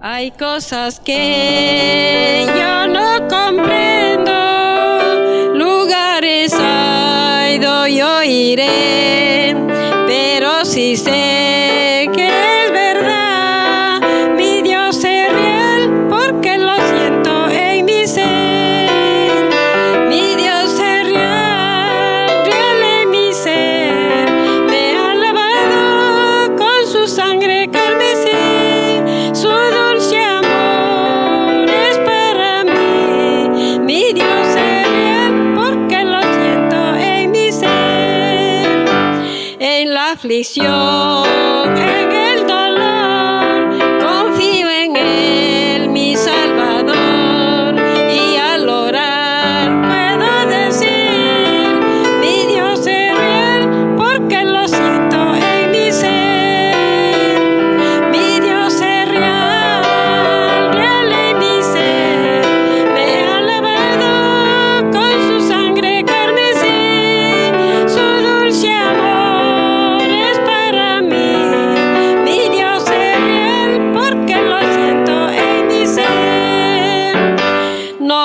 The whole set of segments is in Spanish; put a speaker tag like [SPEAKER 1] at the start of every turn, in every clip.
[SPEAKER 1] Hay cosas que yo no comprendo, lugares hay, yo iré, pero si sé. aflicción.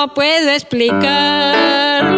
[SPEAKER 1] no puedo explicar.